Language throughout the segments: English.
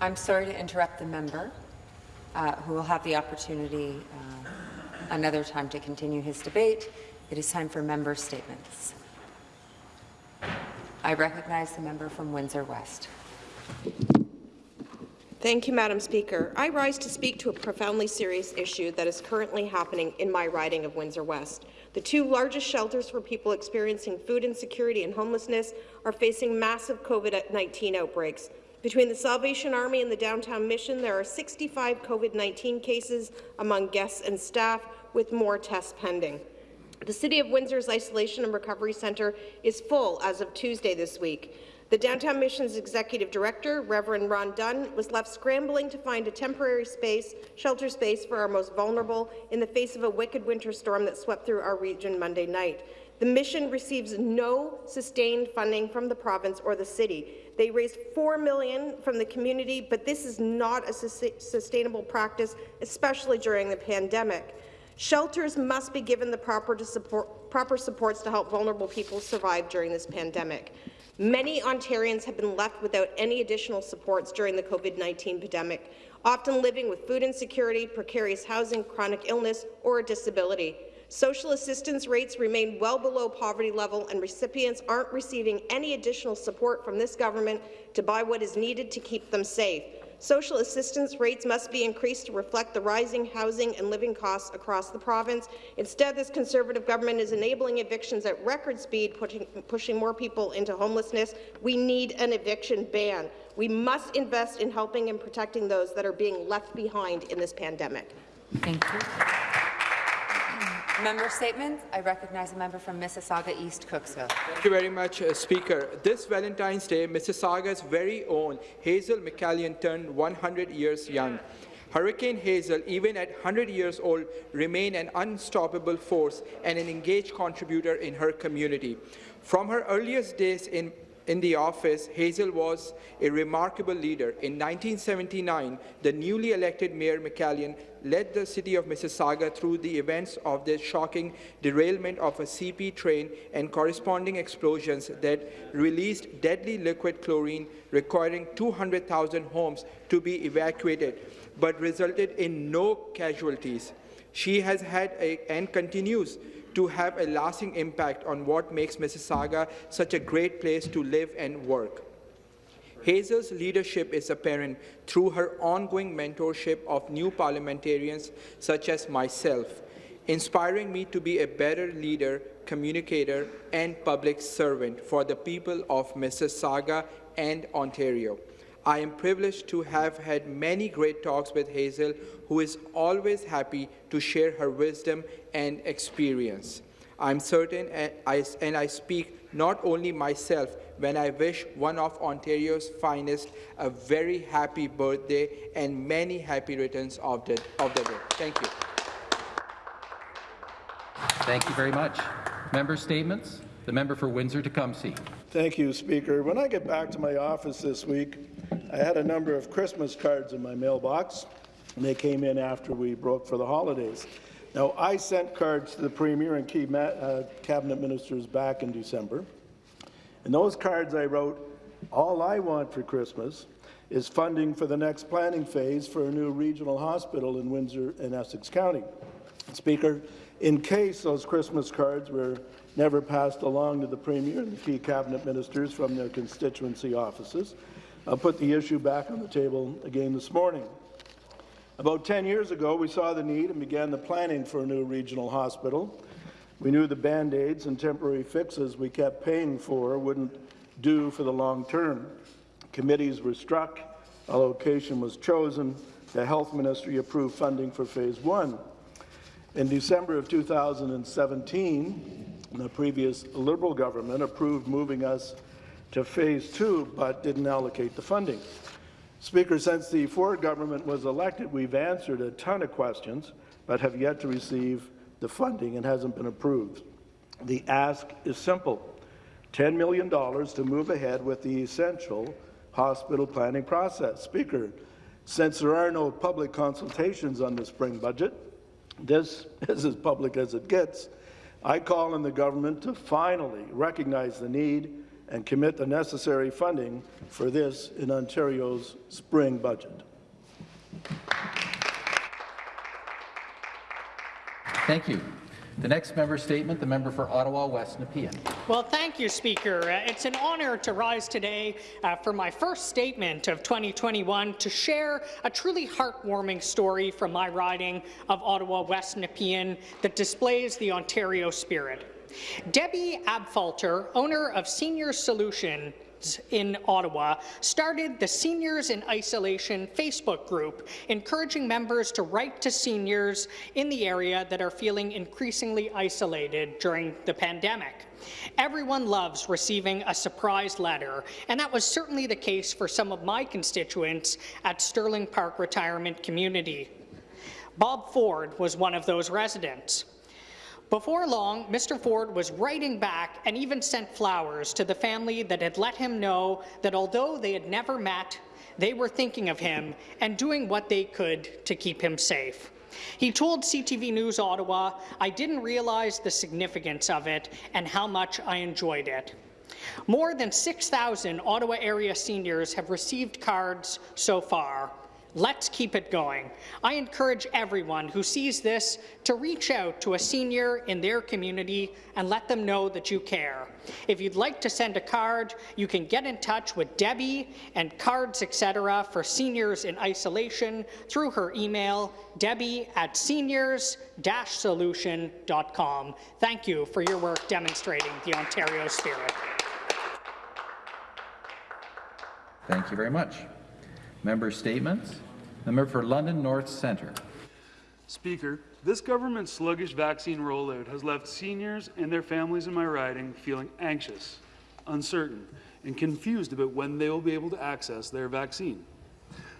I'm sorry to interrupt the member, uh, who will have the opportunity uh, another time to continue his debate. It is time for member statements. I recognize the member from Windsor West. Thank you, Madam Speaker. I rise to speak to a profoundly serious issue that is currently happening in my riding of Windsor West. The two largest shelters for people experiencing food insecurity and homelessness are facing massive COVID-19 outbreaks. Between the Salvation Army and the Downtown Mission, there are 65 COVID-19 cases among guests and staff, with more tests pending. The City of Windsor's Isolation and Recovery Centre is full as of Tuesday this week. The Downtown Mission's Executive Director, Reverend Ron Dunn, was left scrambling to find a temporary space, shelter space for our most vulnerable in the face of a wicked winter storm that swept through our region Monday night. The mission receives no sustained funding from the province or the city. They raised 4 million from the community, but this is not a sustainable practice, especially during the pandemic. Shelters must be given the proper, support, proper supports to help vulnerable people survive during this pandemic. Many Ontarians have been left without any additional supports during the COVID-19 pandemic, often living with food insecurity, precarious housing, chronic illness, or a disability. Social assistance rates remain well below poverty level, and recipients aren't receiving any additional support from this government to buy what is needed to keep them safe. Social assistance rates must be increased to reflect the rising housing and living costs across the province. Instead, this Conservative government is enabling evictions at record speed, pushing, pushing more people into homelessness. We need an eviction ban. We must invest in helping and protecting those that are being left behind in this pandemic. Thank you. Member statements. I recognize a member from Mississauga East Cooksville. Thank you very much, uh, Speaker. This Valentine's Day, Mississauga's very own Hazel McCallion turned 100 years young. Hurricane Hazel, even at 100 years old, remained an unstoppable force and an engaged contributor in her community. From her earliest days in in the office, Hazel was a remarkable leader. In 1979, the newly elected Mayor McCallion led the city of Mississauga through the events of the shocking derailment of a CP train and corresponding explosions that released deadly liquid chlorine requiring 200,000 homes to be evacuated, but resulted in no casualties. She has had a, and continues to have a lasting impact on what makes Mississauga such a great place to live and work. Hazel's leadership is apparent through her ongoing mentorship of new parliamentarians such as myself, inspiring me to be a better leader, communicator, and public servant for the people of Mississauga and Ontario. I am privileged to have had many great talks with Hazel, who is always happy to share her wisdom and experience. I'm certain, and I, and I speak not only myself, when I wish one of Ontario's finest a very happy birthday and many happy returns of the, of the day. Thank you. Thank you very much. Member statements. The member for Windsor-Tecumseh. Thank you, Speaker. When I get back to my office this week, I had a number of Christmas cards in my mailbox, and they came in after we broke for the holidays. Now, I sent cards to the Premier and key uh, cabinet ministers back in December. In those cards I wrote, all I want for Christmas is funding for the next planning phase for a new regional hospital in Windsor and Essex County. Speaker, in case those Christmas cards were never passed along to the Premier and the key cabinet ministers from their constituency offices. I'll put the issue back on the table again this morning. About 10 years ago, we saw the need and began the planning for a new regional hospital. We knew the Band-Aids and temporary fixes we kept paying for wouldn't do for the long term. Committees were struck, a location was chosen, the Health Ministry approved funding for Phase 1. In December of 2017, the previous Liberal government approved moving us to phase two, but didn't allocate the funding. Speaker, since the Ford government was elected, we've answered a ton of questions, but have yet to receive the funding and hasn't been approved. The ask is simple, $10 million to move ahead with the essential hospital planning process. Speaker, since there are no public consultations on the spring budget, this is as public as it gets, I call on the government to finally recognize the need and commit the necessary funding for this in Ontario's spring budget. Thank you. The next member statement, the member for Ottawa West Nepean. Well, thank you, Speaker. Uh, it's an honour to rise today uh, for my first statement of 2021 to share a truly heartwarming story from my riding of Ottawa West Nepean that displays the Ontario spirit. Debbie Abfalter, owner of Senior Solution, in Ottawa started the Seniors in Isolation Facebook group, encouraging members to write to seniors in the area that are feeling increasingly isolated during the pandemic. Everyone loves receiving a surprise letter, and that was certainly the case for some of my constituents at Sterling Park Retirement Community. Bob Ford was one of those residents. Before long, Mr. Ford was writing back and even sent flowers to the family that had let him know that although they had never met, they were thinking of him and doing what they could to keep him safe. He told CTV News Ottawa, I didn't realize the significance of it and how much I enjoyed it. More than 6,000 Ottawa area seniors have received cards so far, Let's keep it going. I encourage everyone who sees this to reach out to a senior in their community and let them know that you care. If you'd like to send a card, you can get in touch with Debbie and Cards Etc. for seniors in isolation through her email, debbie at seniors-solution.com. Thank you for your work demonstrating the Ontario spirit. Thank you very much. Member statements. The member for London North Centre. Speaker, this government's sluggish vaccine rollout has left seniors and their families in my riding feeling anxious, uncertain, and confused about when they will be able to access their vaccine.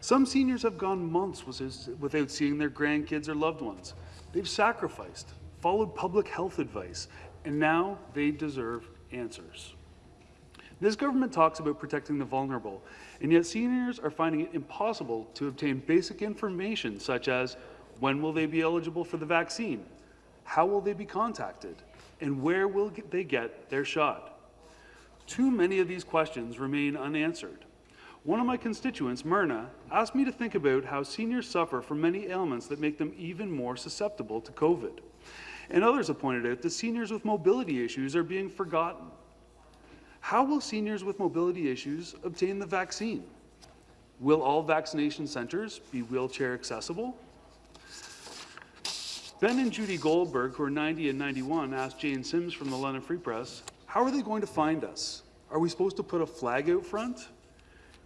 Some seniors have gone months without seeing their grandkids or loved ones. They've sacrificed, followed public health advice, and now they deserve answers. This government talks about protecting the vulnerable, and yet seniors are finding it impossible to obtain basic information such as when will they be eligible for the vaccine, how will they be contacted, and where will they get their shot. Too many of these questions remain unanswered. One of my constituents, Myrna, asked me to think about how seniors suffer from many ailments that make them even more susceptible to COVID. And others have pointed out that seniors with mobility issues are being forgotten. How will seniors with mobility issues obtain the vaccine? Will all vaccination centres be wheelchair accessible? Ben and Judy Goldberg, who are 90 and 91, asked Jane Sims from the London Free Press, how are they going to find us? Are we supposed to put a flag out front?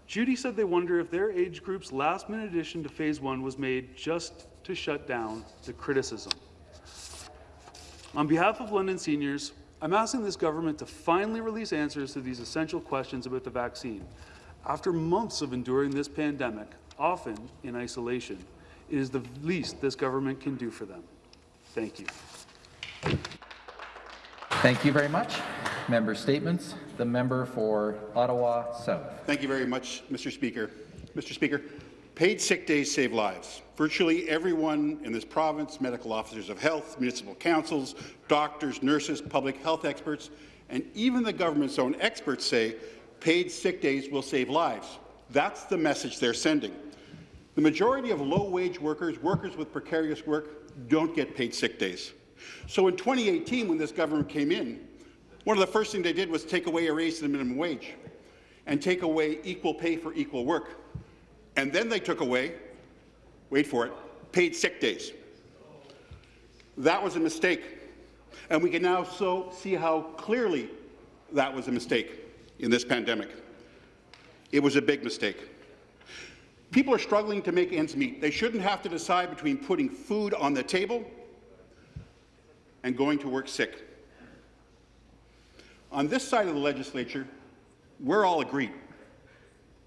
Judy said they wonder if their age group's last-minute addition to Phase 1 was made just to shut down the criticism. On behalf of London seniors, I'm asking this government to finally release answers to these essential questions about the vaccine. After months of enduring this pandemic, often in isolation, it is the least this government can do for them. Thank you. Thank you very much. Member statements. The member for Ottawa South. Thank you very much, Mr. Speaker. Mr. Speaker, Paid sick days save lives. Virtually everyone in this province, medical officers of health, municipal councils, doctors, nurses, public health experts, and even the government's own experts say paid sick days will save lives. That's the message they're sending. The majority of low-wage workers, workers with precarious work, don't get paid sick days. So in 2018, when this government came in, one of the first things they did was take away a raise to the minimum wage and take away equal pay for equal work. And then they took away, wait for it, paid sick days. That was a mistake. And we can now so see how clearly that was a mistake in this pandemic. It was a big mistake. People are struggling to make ends meet. They shouldn't have to decide between putting food on the table and going to work sick. On this side of the legislature, we're all agreed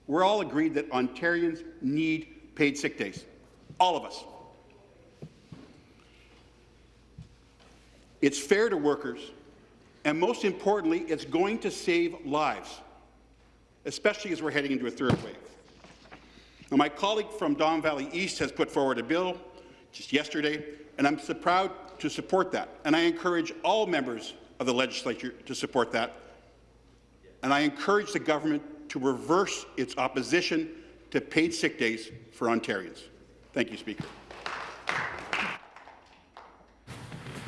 we're all agreed that Ontarians need paid sick days. All of us. It's fair to workers, and most importantly, it's going to save lives, especially as we're heading into a third wave. Now, my colleague from Don Valley East has put forward a bill just yesterday, and I'm so proud to support that. And I encourage all members of the legislature to support that and I encourage the government to reverse its opposition to paid sick days for Ontarians. Thank you, Speaker.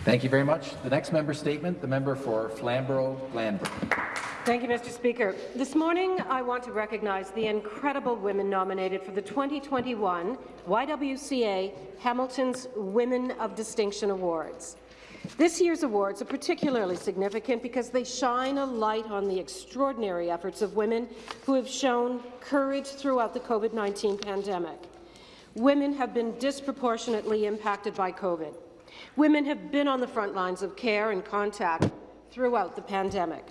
Thank you very much. The next member statement, the member for Flamborough-Glanbrook. Thank you, Mr. Speaker. This morning, I want to recognize the incredible women nominated for the 2021 YWCA Hamilton's Women of Distinction Awards. This year's awards are particularly significant because they shine a light on the extraordinary efforts of women who have shown courage throughout the COVID-19 pandemic. Women have been disproportionately impacted by COVID. Women have been on the front lines of care and contact throughout the pandemic.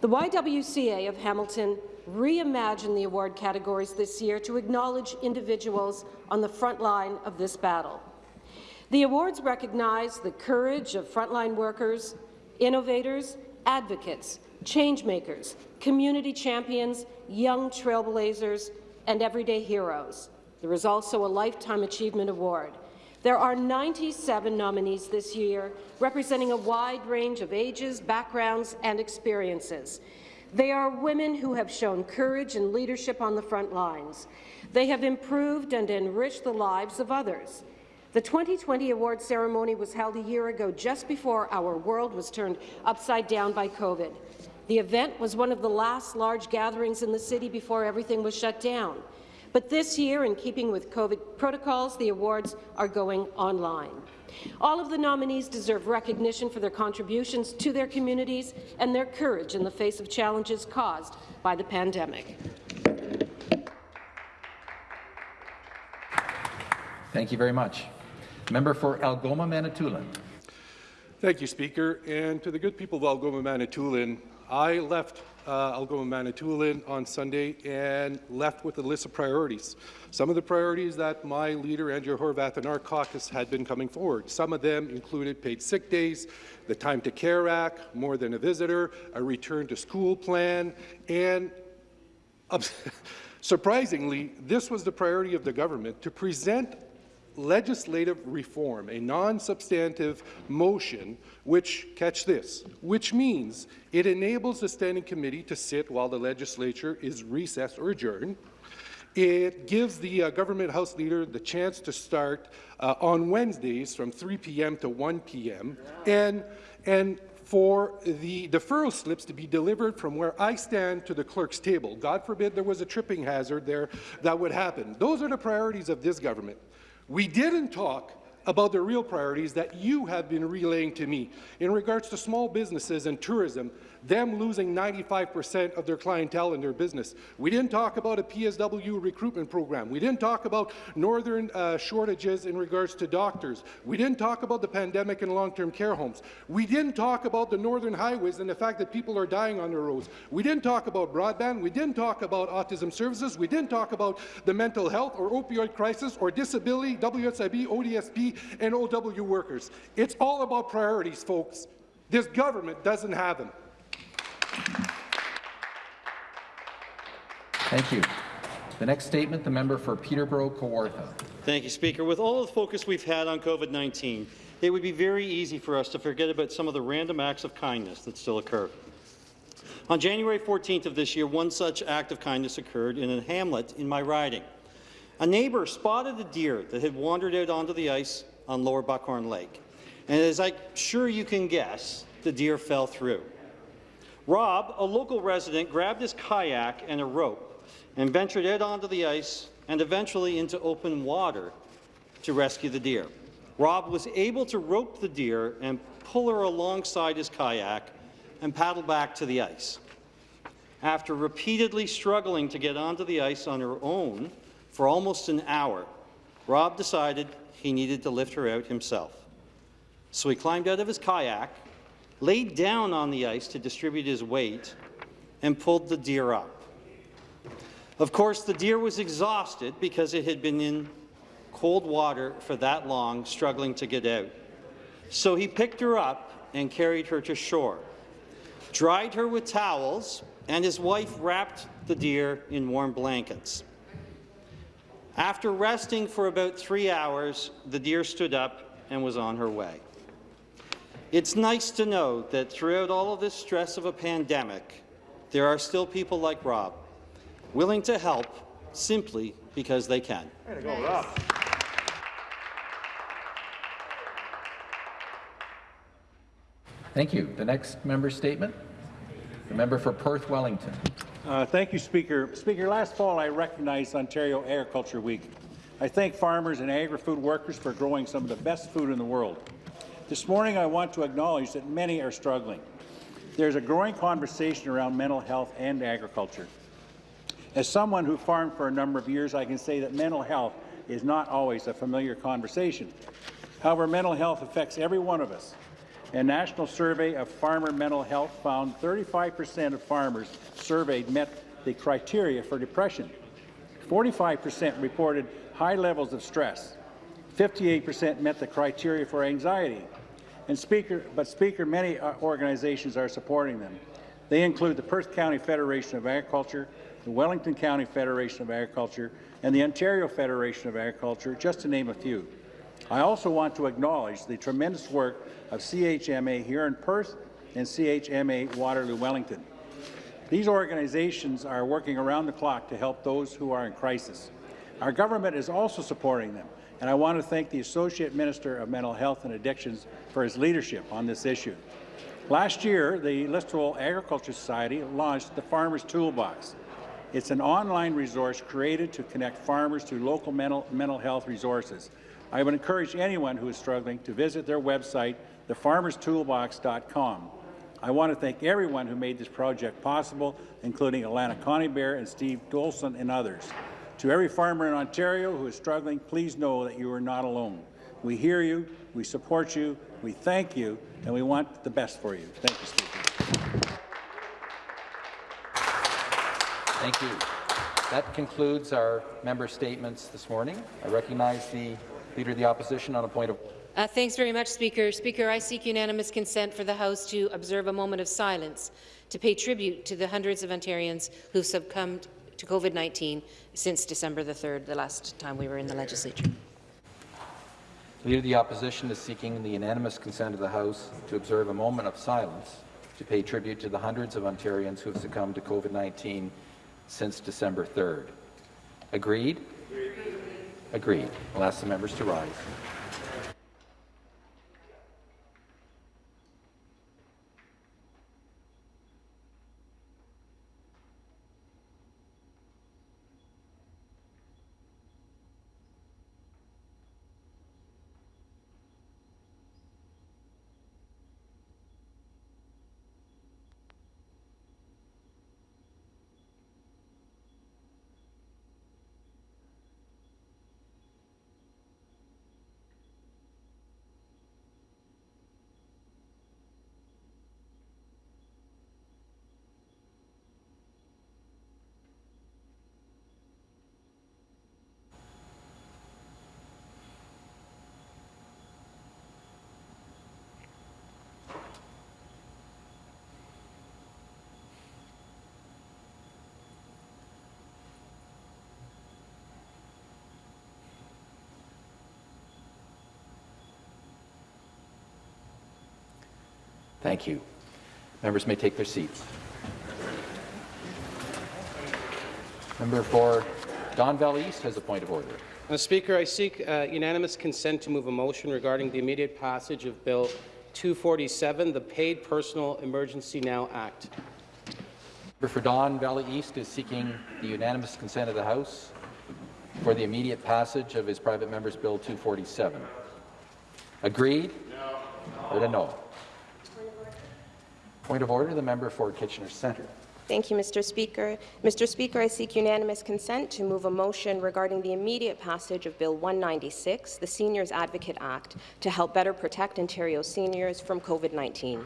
The YWCA of Hamilton reimagined the award categories this year to acknowledge individuals on the front line of this battle. The awards recognize the courage of frontline workers, innovators, advocates, changemakers, community champions, young trailblazers, and everyday heroes. There is also a Lifetime Achievement Award. There are 97 nominees this year, representing a wide range of ages, backgrounds, and experiences. They are women who have shown courage and leadership on the front lines. They have improved and enriched the lives of others. The 2020 award ceremony was held a year ago, just before our world was turned upside down by COVID. The event was one of the last large gatherings in the city before everything was shut down. But this year, in keeping with COVID protocols, the awards are going online. All of the nominees deserve recognition for their contributions to their communities and their courage in the face of challenges caused by the pandemic. Thank you very much. Member for Algoma Manitoulin. Thank you, Speaker. And to the good people of Algoma Manitoulin, I left uh, Algoma Manitoulin on Sunday and left with a list of priorities. Some of the priorities that my leader, Andrea Horwath, and our caucus had been coming forward. Some of them included paid sick days, the Time to Care Act, more than a visitor, a return to school plan, and surprisingly, this was the priority of the government, to present legislative reform, a non-substantive motion which, catch this, which means it enables the Standing Committee to sit while the legislature is recessed or adjourned. It gives the uh, government House Leader the chance to start uh, on Wednesdays from 3 p.m. to 1 p.m. and and for the deferral slips to be delivered from where I stand to the clerk's table. God forbid there was a tripping hazard there that would happen. Those are the priorities of this government. We didn't talk about the real priorities that you have been relaying to me in regards to small businesses and tourism them losing 95% of their clientele in their business. We didn't talk about a PSW recruitment program. We didn't talk about northern uh, shortages in regards to doctors. We didn't talk about the pandemic in long-term care homes. We didn't talk about the northern highways and the fact that people are dying on the roads. We didn't talk about broadband. We didn't talk about autism services. We didn't talk about the mental health or opioid crisis or disability, WSIB, ODSP, and OW workers. It's all about priorities, folks. This government doesn't have them. Thank you. The next statement, the member for Peterborough-Kawartha. Thank you, Speaker. With all the focus we've had on COVID-19, it would be very easy for us to forget about some of the random acts of kindness that still occur. On January 14th of this year, one such act of kindness occurred in a hamlet in my riding. A neighbour spotted a deer that had wandered out onto the ice on Lower Buckhorn Lake. And as I'm sure you can guess, the deer fell through. Rob, a local resident, grabbed his kayak and a rope and ventured out onto the ice and eventually into open water to rescue the deer. Rob was able to rope the deer and pull her alongside his kayak and paddle back to the ice. After repeatedly struggling to get onto the ice on her own for almost an hour, Rob decided he needed to lift her out himself. So he climbed out of his kayak laid down on the ice to distribute his weight, and pulled the deer up. Of course, the deer was exhausted because it had been in cold water for that long, struggling to get out. So he picked her up and carried her to shore, dried her with towels, and his wife wrapped the deer in warm blankets. After resting for about three hours, the deer stood up and was on her way. It's nice to know that throughout all of this stress of a pandemic, there are still people like Rob, willing to help simply because they can. Thank you. The next member statement, the member for Perth Wellington. Uh, thank you, Speaker. Speaker, last fall I recognized Ontario Agriculture Week. I thank farmers and agri-food workers for growing some of the best food in the world. This morning I want to acknowledge that many are struggling. There's a growing conversation around mental health and agriculture. As someone who farmed for a number of years, I can say that mental health is not always a familiar conversation. However, mental health affects every one of us. A national survey of farmer mental health found 35% of farmers surveyed met the criteria for depression. 45% reported high levels of stress. 58% met the criteria for anxiety. And speaker, but Speaker, many uh, organizations are supporting them. They include the Perth County Federation of Agriculture, the Wellington County Federation of Agriculture, and the Ontario Federation of Agriculture, just to name a few. I also want to acknowledge the tremendous work of CMHA here in Perth and CMHA Waterloo Wellington. These organizations are working around the clock to help those who are in crisis. Our government is also supporting them, and I want to thank the Associate Minister of Mental Health and Addictions for his leadership on this issue. Last year, the Listowel Agriculture Society launched the Farmers Toolbox. It's an online resource created to connect farmers to local mental, mental health resources. I would encourage anyone who is struggling to visit their website, thefarmerstoolbox.com. I want to thank everyone who made this project possible, including Alana Coneybear and Steve Dolson and others. To every farmer in Ontario who is struggling, please know that you are not alone. We hear you, we support you, we thank you, and we want the best for you. Thank you, Speaker. Thank you. That concludes our member statements this morning. I recognize the Leader of the Opposition on a point of Uh, thanks very much, Speaker. Speaker, I seek unanimous consent for the House to observe a moment of silence to pay tribute to the hundreds of Ontarians who have succumbed to COVID-19 since December the 3rd, the last time we were in the legislature. Leader of the Opposition is seeking the unanimous consent of the House to observe a moment of silence to pay tribute to the hundreds of Ontarians who have succumbed to COVID-19 since December 3rd. Agreed? Agreed. I'll ask the members to rise. Thank you. Members may take their seats. Member for Don Valley East has a point of order. Mr. Uh, Speaker, I seek uh, unanimous consent to move a motion regarding the immediate passage of Bill 247, the Paid Personal Emergency Now Act. Member for Don Valley East is seeking the unanimous consent of the House for the immediate passage of his private member's Bill 247. Agreed? No. Heard a no. Point of order, the member for Kitchener Centre. Thank you, Mr. Speaker. Mr. Speaker, I seek unanimous consent to move a motion regarding the immediate passage of Bill 196, the Seniors Advocate Act, to help better protect Ontario seniors from COVID-19.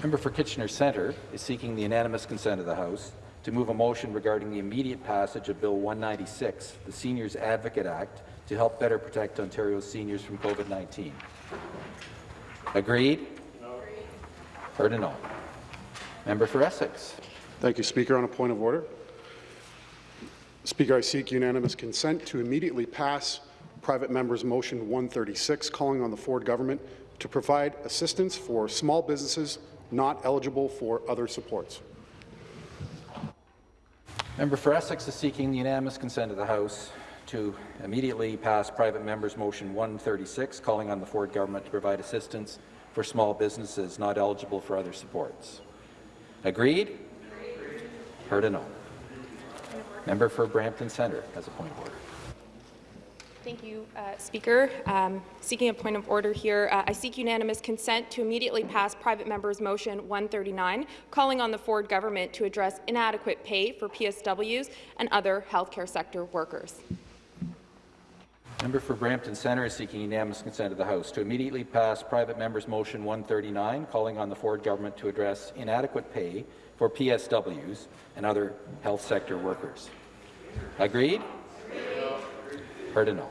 Member for Kitchener Centre is seeking the unanimous consent of the House to move a motion regarding the immediate passage of Bill 196, the Seniors Advocate Act, to help better protect Ontario's seniors from COVID-19. Agreed? Heard a no. Member for Essex. Thank you, Speaker. On a point of order. Speaker, I seek unanimous consent to immediately pass private member's motion 136 calling on the Ford government to provide assistance for small businesses not eligible for other supports. Member for Essex is seeking the unanimous consent of the House to immediately pass private member's motion 136, calling on the Ford government to provide assistance for small businesses not eligible for other supports. Agreed? Heard a no. Member for Brampton Centre has a point of order. Thank you, uh, Speaker. Um, seeking a point of order here, uh, I seek unanimous consent to immediately pass private member's motion 139, calling on the Ford government to address inadequate pay for PSWs and other healthcare sector workers. Member for Brampton Centre is seeking unanimous consent of the House to immediately pass private member's motion 139, calling on the Ford government to address inadequate pay for PSWs and other health sector workers. Agreed? Heard a no.